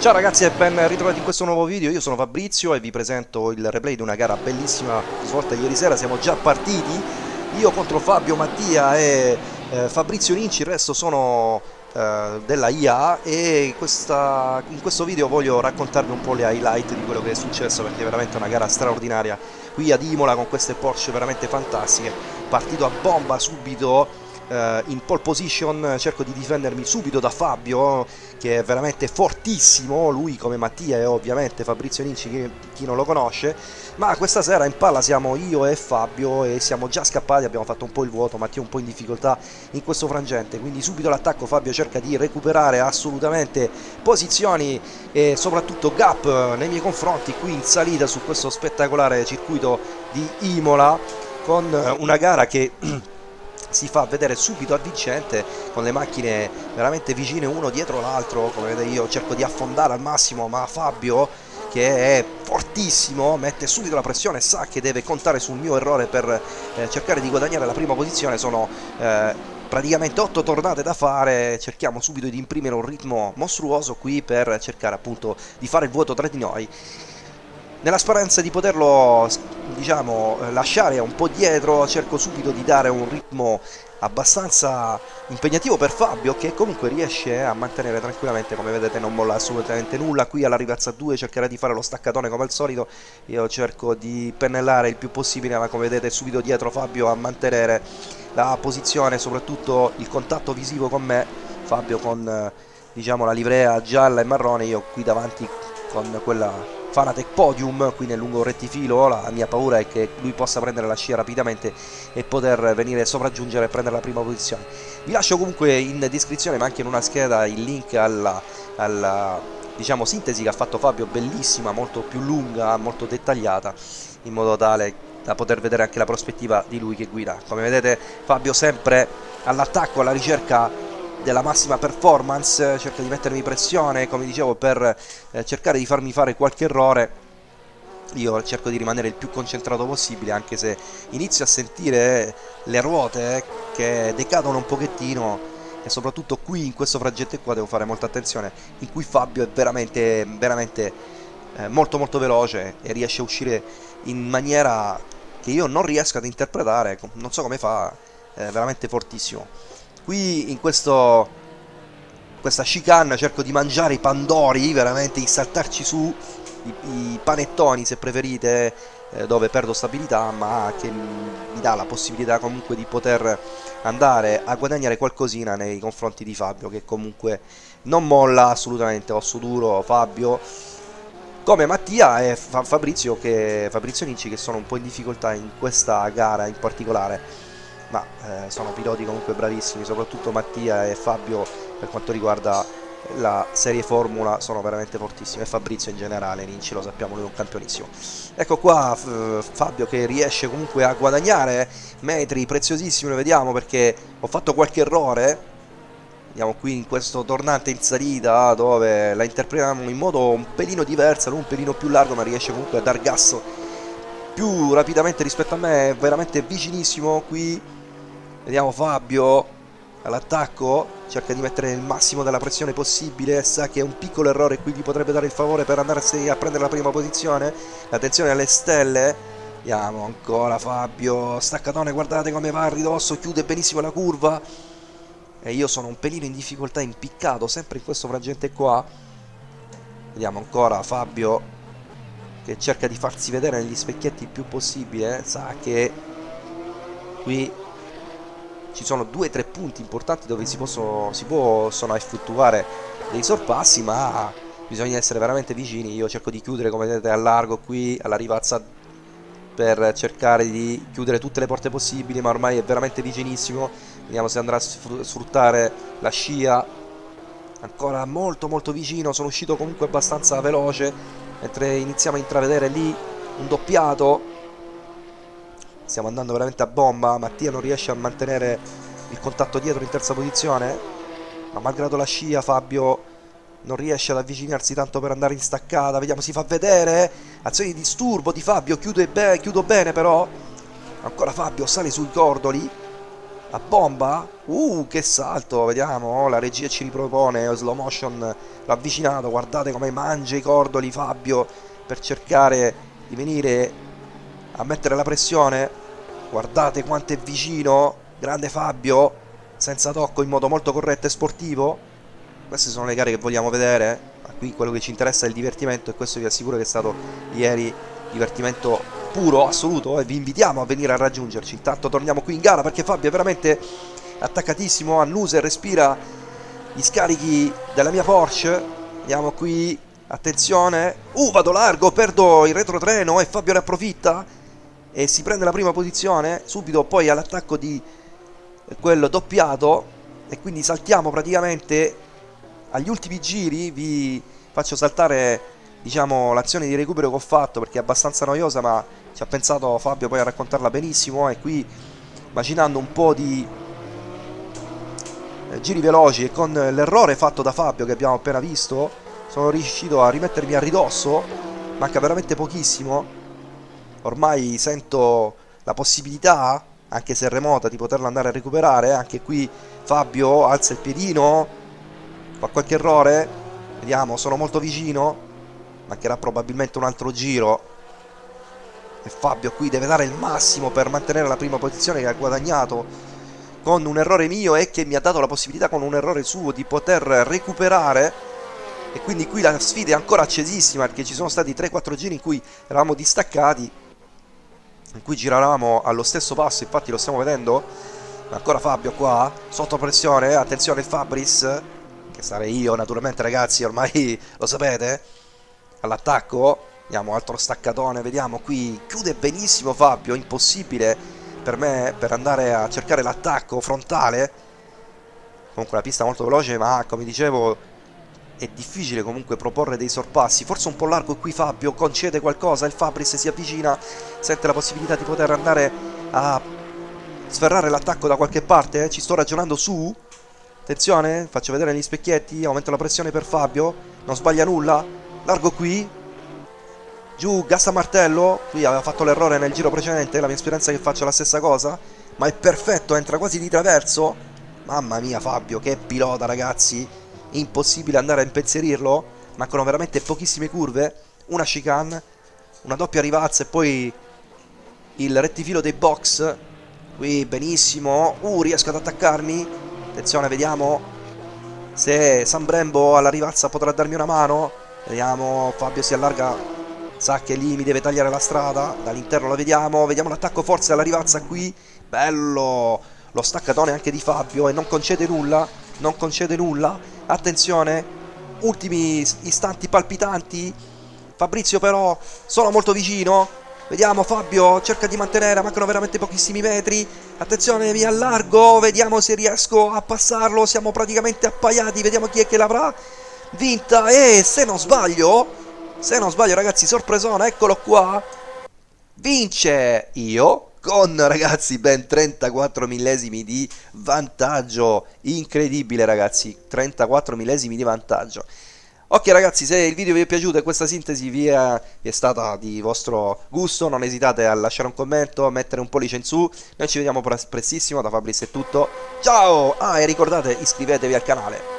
Ciao ragazzi e ben ritrovati in questo nuovo video, io sono Fabrizio e vi presento il replay di una gara bellissima svolta ieri sera, siamo già partiti, io contro Fabio Mattia e eh, Fabrizio Ninci, il resto sono eh, della IA e questa, in questo video voglio raccontarvi un po' le highlight di quello che è successo perché è veramente una gara straordinaria. Qui ad Imola con queste Porsche veramente fantastiche, partito a bomba subito in pole position cerco di difendermi subito da Fabio che è veramente fortissimo lui come Mattia e ovviamente Fabrizio Ninci chi, chi non lo conosce. Ma questa sera in palla siamo io e Fabio e siamo già scappati abbiamo fatto un po' il vuoto Mattia un po' in difficoltà in questo frangente. Quindi subito l'attacco Fabio cerca di recuperare assolutamente posizioni e soprattutto gap nei miei confronti qui in salita su questo spettacolare circuito di Imola con una gara che si fa vedere subito avvincente con le macchine veramente vicine uno dietro l'altro come vedete io cerco di affondare al massimo ma Fabio che è fortissimo mette subito la pressione sa che deve contare sul mio errore per eh, cercare di guadagnare la prima posizione. Sono eh, praticamente 8 tornate da fare. Cerchiamo subito di imprimere un ritmo mostruoso qui per cercare appunto di fare il vuoto tra di noi nella speranza di poterlo diciamo lasciare un po' dietro cerco subito di dare un ritmo abbastanza impegnativo per Fabio che comunque riesce a mantenere tranquillamente come vedete non molla assolutamente nulla. Qui alla rivalsa 2 cercherà di fare lo staccatone come al solito. Io cerco di pennellare il più possibile ma come vedete subito dietro Fabio a mantenere la posizione soprattutto il contatto visivo con me. Fabio con diciamo la livrea gialla e marrone io qui davanti con quella Fanatec Podium qui nel lungo rettifilo la mia paura è che lui possa prendere la scia rapidamente e poter venire sopraggiungere e prendere la prima posizione. Vi lascio comunque in descrizione ma anche in una scheda il link alla, alla diciamo sintesi che ha fatto Fabio bellissima molto più lunga molto dettagliata in modo tale da poter vedere anche la prospettiva di lui che guida. Come vedete Fabio sempre all'attacco alla ricerca della massima performance, cerca di mettermi pressione, come dicevo, per eh, cercare di farmi fare qualche errore. Io cerco di rimanere il più concentrato possibile, anche se inizio a sentire le ruote che decadono un pochettino e soprattutto qui in questo frangente qua devo fare molta attenzione, in cui Fabio è veramente, veramente eh, molto molto veloce e riesce a uscire in maniera che io non riesco ad interpretare, non so come fa, è veramente fortissimo qui in questo questa chicane cerco di mangiare i pandori veramente di saltarci su i, i panettoni se preferite eh, dove perdo stabilità ma che mi dà la possibilità comunque di poter andare a guadagnare qualcosina nei confronti di Fabio che comunque non molla assolutamente osso duro Fabio come Mattia e Fabrizio, che, Fabrizio Ninci che sono un po' in difficoltà in questa gara in particolare ma eh, sono piloti comunque bravissimi, soprattutto Mattia e Fabio per quanto riguarda la serie Formula sono veramente fortissimi. E Fabrizio in generale, Ninci lo sappiamo, lui è un campionissimo. Ecco qua Fabio che riesce comunque a guadagnare metri preziosissimi, lo vediamo perché ho fatto qualche errore, vediamo qui in questo tornante in salita dove la interpretiamo in modo un pelino diverso, non un pelino più largo ma riesce comunque a dar gas più rapidamente rispetto a me, è veramente vicinissimo qui Vediamo Fabio all'attacco, cerca di mettere il massimo della pressione possibile, sa che un piccolo errore qui gli potrebbe dare il favore per andarsi a prendere la prima posizione. Attenzione alle stelle. Vediamo ancora Fabio, staccatone, guardate come va a ridosso, chiude benissimo la curva. E io sono un pelino in difficoltà, impiccato, sempre in questo frangente qua. Vediamo ancora Fabio che cerca di farsi vedere negli specchietti il più possibile, sa che qui ci sono due o tre punti importanti dove si possono, si possono effettuare dei sorpassi ma bisogna essere veramente vicini. Io cerco di chiudere come vedete a largo qui alla rivazza per cercare di chiudere tutte le porte possibili ma ormai è veramente vicinissimo. Vediamo se andrà a sfruttare la scia. Ancora molto molto vicino sono uscito comunque abbastanza veloce mentre iniziamo a intravedere lì un doppiato stiamo andando veramente a bomba. Mattia non riesce a mantenere il contatto dietro in terza posizione. Ma malgrado la scia Fabio non riesce ad avvicinarsi tanto per andare in staccata. Vediamo si fa vedere. Azione di disturbo di Fabio. Be chiudo bene però. Ancora Fabio sale sui cordoli. A bomba. Uh che salto. Vediamo. La regia ci ripropone. Slow motion l'avvicinato guardate come mangia i cordoli Fabio per cercare di venire a mettere la pressione. Guardate quanto è vicino grande Fabio senza tocco in modo molto corretto e sportivo. Queste sono le gare che vogliamo vedere. Ma qui quello che ci interessa è il divertimento e questo vi assicuro che è stato ieri divertimento puro, assoluto e vi invitiamo a venire a raggiungerci. Intanto torniamo qui in gara perché Fabio è veramente attaccatissimo annusa e respira gli scarichi della mia Porsche. Andiamo qui attenzione. Uh vado largo perdo il retrotreno e Fabio ne approfitta e si prende la prima posizione subito poi all'attacco di quello doppiato e quindi saltiamo praticamente agli ultimi giri vi faccio saltare diciamo l'azione di recupero che ho fatto perché è abbastanza noiosa ma ci ha pensato Fabio poi a raccontarla benissimo e qui immaginando un po' di eh, giri veloci e con l'errore fatto da Fabio che abbiamo appena visto sono riuscito a rimettermi a ridosso manca veramente pochissimo ormai sento la possibilità anche se remota di poterla andare a recuperare. Anche qui Fabio alza il piedino fa qualche errore vediamo sono molto vicino mancherà probabilmente un altro giro. E Fabio qui deve dare il massimo per mantenere la prima posizione che ha guadagnato con un errore mio e che mi ha dato la possibilità con un errore suo di poter recuperare. E quindi qui la sfida è ancora accesissima perché ci sono stati 3-4 giri in cui eravamo distaccati in cui giravamo allo stesso passo infatti lo stiamo vedendo. Ancora Fabio qua sotto pressione. Attenzione Fabris che sarei io naturalmente ragazzi ormai lo sapete. All'attacco andiamo altro staccatone vediamo qui. Chiude benissimo Fabio impossibile per me per andare a cercare l'attacco frontale. Comunque la pista molto veloce ma come dicevo è difficile comunque proporre dei sorpassi. Forse un po' largo qui Fabio concede qualcosa il Fabris si avvicina sente la possibilità di poter andare a sferrare l'attacco da qualche parte eh? ci sto ragionando su. Attenzione faccio vedere gli specchietti aumento la pressione per Fabio. Non sbaglia nulla. Largo qui. Giù gas martello qui aveva fatto l'errore nel giro precedente la mia speranza è che faccia la stessa cosa. Ma è perfetto entra quasi di traverso. Mamma mia Fabio che pilota ragazzi impossibile andare a impensierirlo mancano veramente pochissime curve una chicane una doppia rivazza e poi il rettifilo dei box. Qui benissimo. Uh riesco ad attaccarmi. Attenzione vediamo se San Brembo alla rivazza potrà darmi una mano. Vediamo Fabio si allarga sa che lì mi deve tagliare la strada. Dall'interno lo vediamo. Vediamo l'attacco forza alla rivazza qui. Bello! Lo staccatone anche di Fabio e non concede nulla non concede nulla. Attenzione ultimi istanti palpitanti. Fabrizio però sono molto vicino. Vediamo Fabio cerca di mantenere mancano veramente pochissimi metri. Attenzione mi allargo vediamo se riesco a passarlo. Siamo praticamente appaiati vediamo chi è che l'avrà vinta. E se non sbaglio se non sbaglio ragazzi sorpresona eccolo qua. Vince io con ragazzi ben 34 millesimi di vantaggio. Incredibile ragazzi 34 millesimi di vantaggio. Ok ragazzi se il video vi è piaciuto e questa sintesi vi è, vi è, stata di vostro gusto non esitate a lasciare un commento a mettere un pollice in su. Noi ci vediamo prestissimo da Fabrizio è tutto. Ciao! Ah e ricordate iscrivetevi al canale